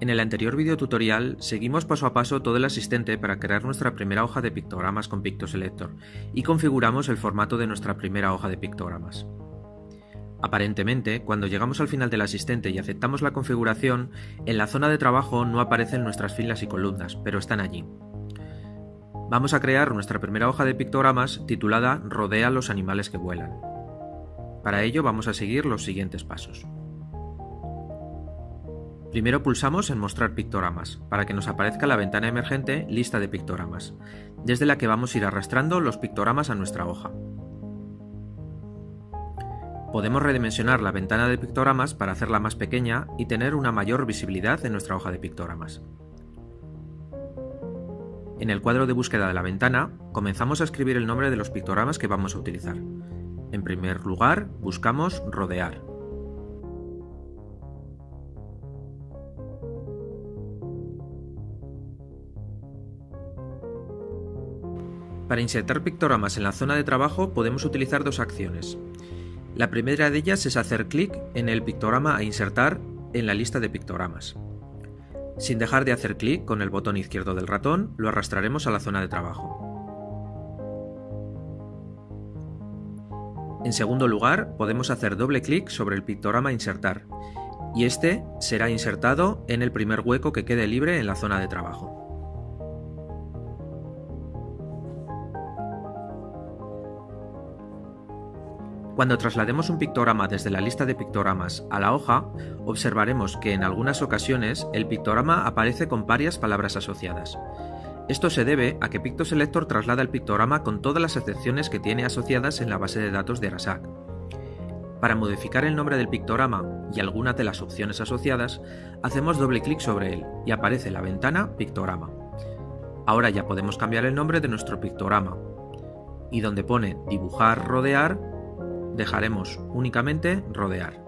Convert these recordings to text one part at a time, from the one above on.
En el anterior video tutorial seguimos paso a paso todo el asistente para crear nuestra primera hoja de pictogramas con Pictoselector y configuramos el formato de nuestra primera hoja de pictogramas. Aparentemente, cuando llegamos al final del asistente y aceptamos la configuración, en la zona de trabajo no aparecen nuestras filas y columnas, pero están allí. Vamos a crear nuestra primera hoja de pictogramas titulada Rodea los animales que vuelan. Para ello vamos a seguir los siguientes pasos. Primero pulsamos en Mostrar pictogramas, para que nos aparezca la ventana emergente Lista de pictogramas, desde la que vamos a ir arrastrando los pictogramas a nuestra hoja. Podemos redimensionar la ventana de pictogramas para hacerla más pequeña y tener una mayor visibilidad en nuestra hoja de pictogramas. En el cuadro de búsqueda de la ventana, comenzamos a escribir el nombre de los pictogramas que vamos a utilizar. En primer lugar, buscamos rodear. Para insertar pictogramas en la zona de trabajo podemos utilizar dos acciones. La primera de ellas es hacer clic en el pictograma a insertar en la lista de pictogramas. Sin dejar de hacer clic con el botón izquierdo del ratón, lo arrastraremos a la zona de trabajo. En segundo lugar, podemos hacer doble clic sobre el pictograma a insertar, y este será insertado en el primer hueco que quede libre en la zona de trabajo. Cuando traslademos un pictograma desde la lista de pictogramas a la hoja, observaremos que en algunas ocasiones el pictograma aparece con varias palabras asociadas. Esto se debe a que PictoSelector traslada el pictograma con todas las excepciones que tiene asociadas en la base de datos de Arasac. Para modificar el nombre del pictograma y algunas de las opciones asociadas, hacemos doble clic sobre él y aparece la ventana Pictograma. Ahora ya podemos cambiar el nombre de nuestro pictograma. Y donde pone Dibujar, Rodear, dejaremos únicamente rodear.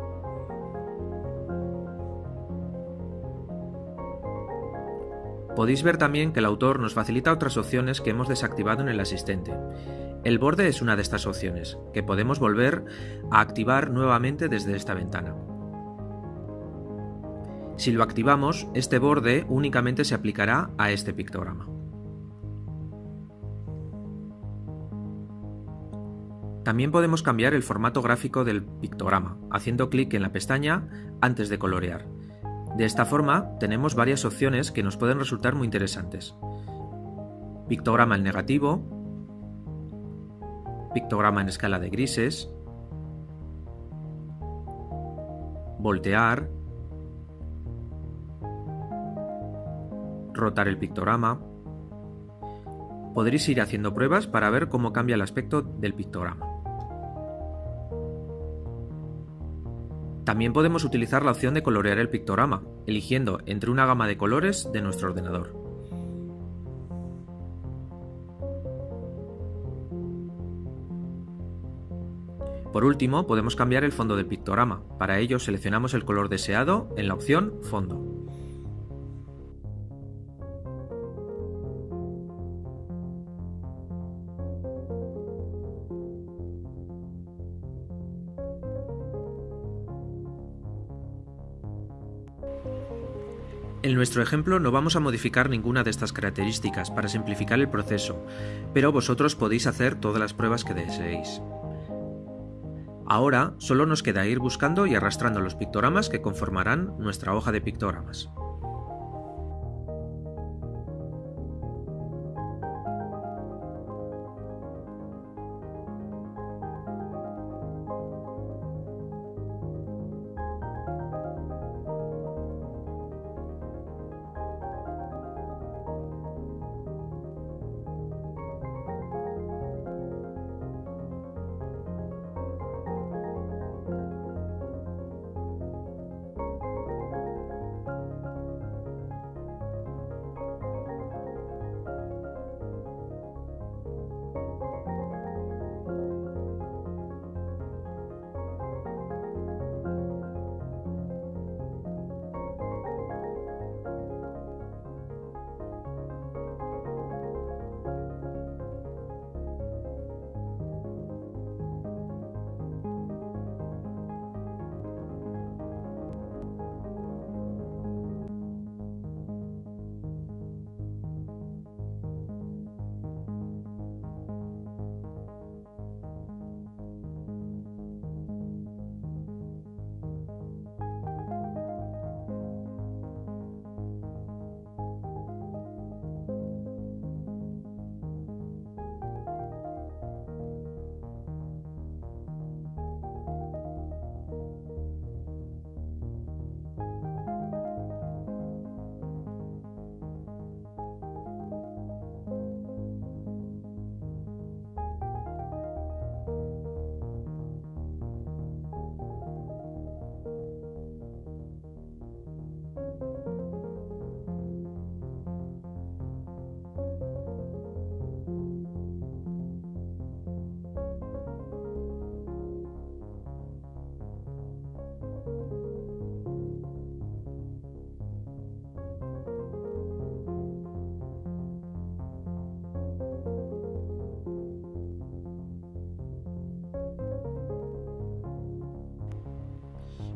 Podéis ver también que el autor nos facilita otras opciones que hemos desactivado en el asistente. El borde es una de estas opciones, que podemos volver a activar nuevamente desde esta ventana. Si lo activamos, este borde únicamente se aplicará a este pictograma. También podemos cambiar el formato gráfico del pictograma, haciendo clic en la pestaña antes de colorear. De esta forma, tenemos varias opciones que nos pueden resultar muy interesantes. Pictograma en negativo, pictograma en escala de grises, voltear, rotar el pictograma. Podréis ir haciendo pruebas para ver cómo cambia el aspecto del pictograma. También podemos utilizar la opción de colorear el pictograma, eligiendo entre una gama de colores de nuestro ordenador. Por último, podemos cambiar el fondo del pictograma. Para ello seleccionamos el color deseado en la opción Fondo. En nuestro ejemplo no vamos a modificar ninguna de estas características para simplificar el proceso, pero vosotros podéis hacer todas las pruebas que deseéis. Ahora solo nos queda ir buscando y arrastrando los pictogramas que conformarán nuestra hoja de pictogramas.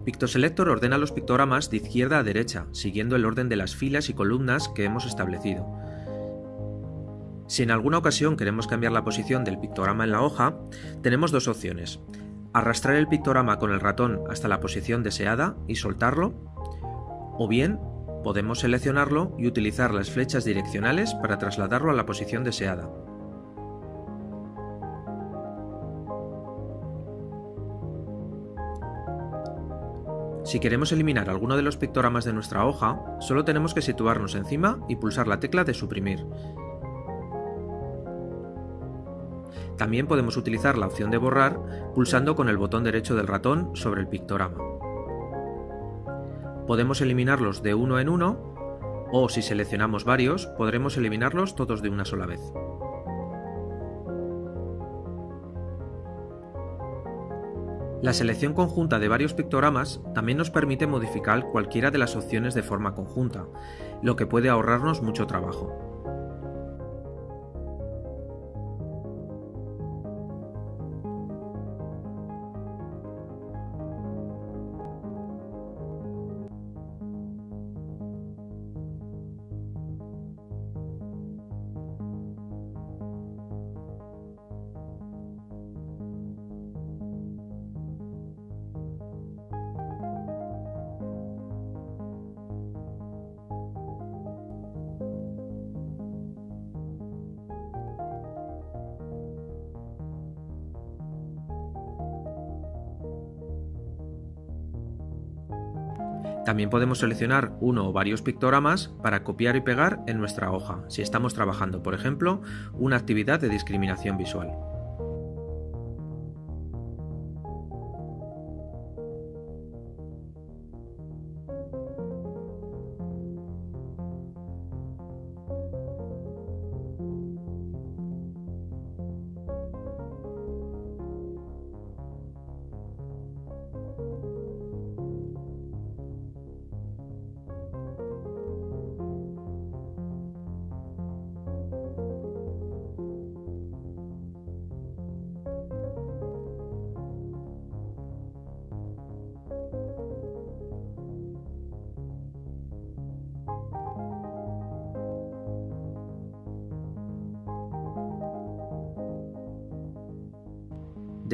PictoSelector ordena los pictogramas de izquierda a derecha, siguiendo el orden de las filas y columnas que hemos establecido. Si en alguna ocasión queremos cambiar la posición del pictograma en la hoja, tenemos dos opciones. Arrastrar el pictograma con el ratón hasta la posición deseada y soltarlo, o bien podemos seleccionarlo y utilizar las flechas direccionales para trasladarlo a la posición deseada. Si queremos eliminar alguno de los pictogramas de nuestra hoja, solo tenemos que situarnos encima y pulsar la tecla de suprimir. También podemos utilizar la opción de borrar pulsando con el botón derecho del ratón sobre el pictograma. Podemos eliminarlos de uno en uno o si seleccionamos varios podremos eliminarlos todos de una sola vez. La selección conjunta de varios pictogramas también nos permite modificar cualquiera de las opciones de forma conjunta, lo que puede ahorrarnos mucho trabajo. También podemos seleccionar uno o varios pictogramas para copiar y pegar en nuestra hoja, si estamos trabajando, por ejemplo, una actividad de discriminación visual.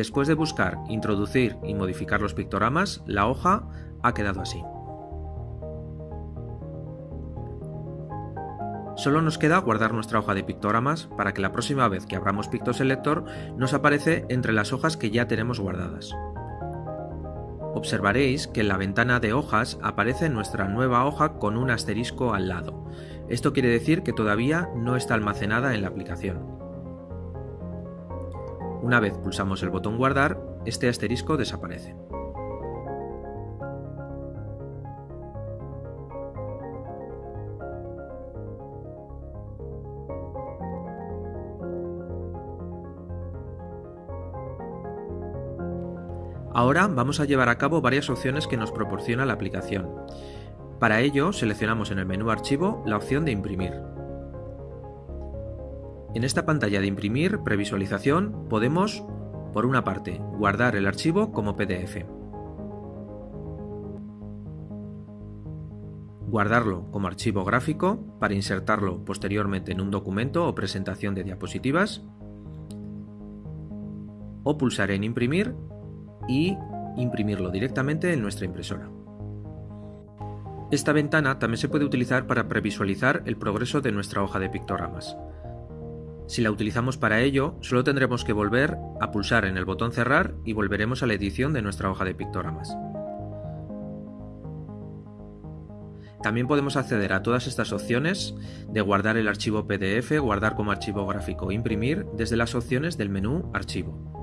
Después de buscar, introducir y modificar los pictogramas, la hoja ha quedado así. Solo nos queda guardar nuestra hoja de pictogramas para que la próxima vez que abramos PictoSelector nos aparece entre las hojas que ya tenemos guardadas. Observaréis que en la ventana de hojas aparece nuestra nueva hoja con un asterisco al lado. Esto quiere decir que todavía no está almacenada en la aplicación. Una vez pulsamos el botón guardar, este asterisco desaparece. Ahora vamos a llevar a cabo varias opciones que nos proporciona la aplicación. Para ello seleccionamos en el menú Archivo la opción de Imprimir. En esta pantalla de imprimir previsualización podemos, por una parte, guardar el archivo como PDF. Guardarlo como archivo gráfico para insertarlo posteriormente en un documento o presentación de diapositivas. O pulsar en imprimir y imprimirlo directamente en nuestra impresora. Esta ventana también se puede utilizar para previsualizar el progreso de nuestra hoja de pictogramas. Si la utilizamos para ello, solo tendremos que volver a pulsar en el botón cerrar y volveremos a la edición de nuestra hoja de pictogramas. También podemos acceder a todas estas opciones de guardar el archivo PDF, guardar como archivo gráfico e imprimir desde las opciones del menú Archivo.